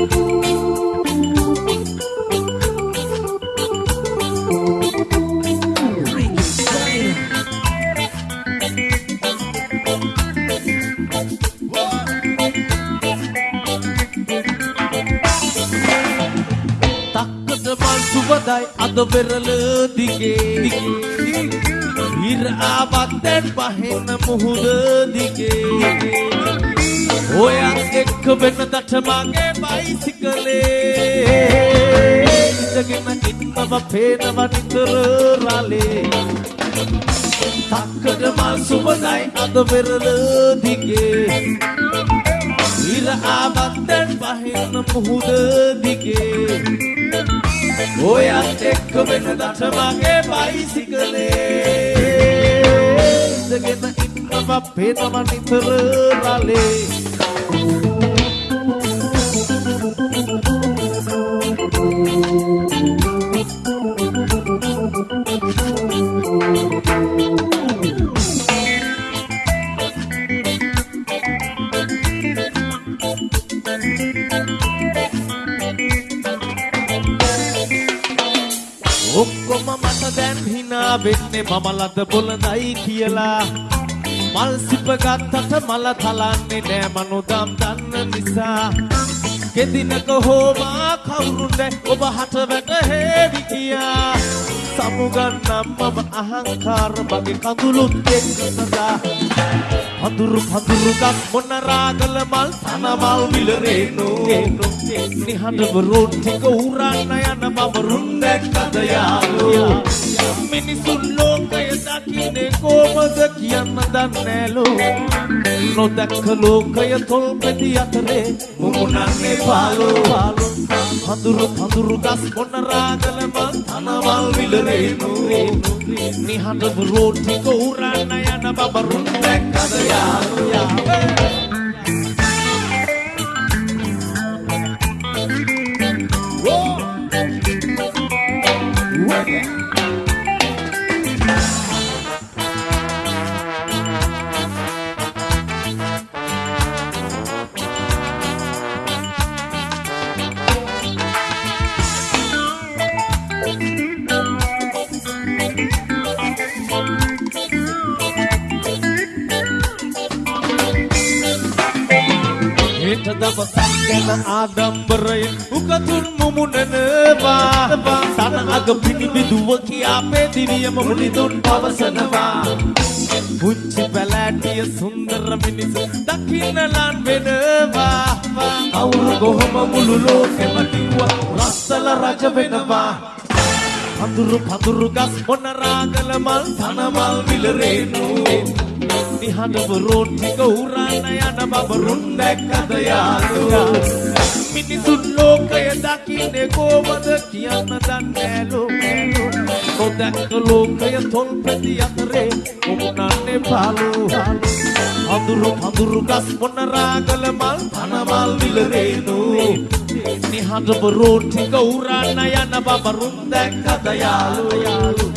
තක්කට මල් සුබදයි අද වෙරළ දිගේ ඉර ආවත් දැන් පහෙන මුහුද දිගේ ඔයත් එක්ක වෙනදට මගේ බයිසිකලේ. ඉඳගෙන ඉන්නව පේනව නිතර රාලේ තක්කට මල් සුබදයි අද වෙරළ දිගේ. ඉර ආවත් දැන් පහෙන මුහුද දිගේ. ඔයත් එක්ක වෙනදට මගේ බයිසිකලේ. ඉඳගෙන ඉන්නව පේනව නිතර රාලේ හිනා වෙන්නේ මම ලද බොලඳයි කියලා. මල් සිප ගත්තට මල තලන්නේ නෑ මනුදම් දන්න නිසා. කෙදිනක හෝමා කවුරුන්ද ඔබ හට වැටහෙවි කියා. සමුගන්නම් මම අහංකාර මගේ කඳුළුත් එක්ක සදා පඳුරු පඳුරු ගස් මොන රාගල මල් තන මල් විලරේනු නිහඬව රෝඩ් ටික උරන්න යන මම රුන් දැක්කද යාලෝ. මිනිසුන් ලෝකය දකින්නේ කොමද කියන්න දන්නෑලෝ නොදැක්ක ලෝකය තොල්පෙති අතරේ මුමුණන්නේ පාලෝ පාලෝ පඳුරු පඳුරු ගස් මොන රාගල මල් තන මල් විලරේනු නිහඬව රෝඩ් ටික උරන්න යන මම රුන් දැක්කද යාලෝ යාලෝ හෙට දවසක් ගැන ආඩම්බරයෙන් උකතුන් මුමුණනවා තන අග පිණිබිදුව කියා පෙදිවියම මුනිදුන් පවසනවා. පුංචි පැලෑටිය සුන්දර මිනිසු දකින්න ලන් වෙනවා. කවුරු කොහොම මුළු ලෝකෙම කිව්වා රස්සල රජ වෙනවා. පඳුරු පඳුරු ගස් මොන රාගල මල් තන මල් විලරේනු නිහඬව රෝඩ් ටික උරන්න යන බබ රුන් දැක්කද යාළුවා මිනිසුන් ලෝකය දකින්නේ කොහමද කියන්න දන්නෑලෝ නොදැක්ක ලෝකය තොල්පැති අතරේ මුමුණන්නේ පාලෝ පඳුරු පඳුරු ගස් මොන රාගල මල් තන මල් විලරේනු නිහඬව රෝඩ් ටික උරන්න යන බබ රුන් දැක්කද යාළුවා යාළුවා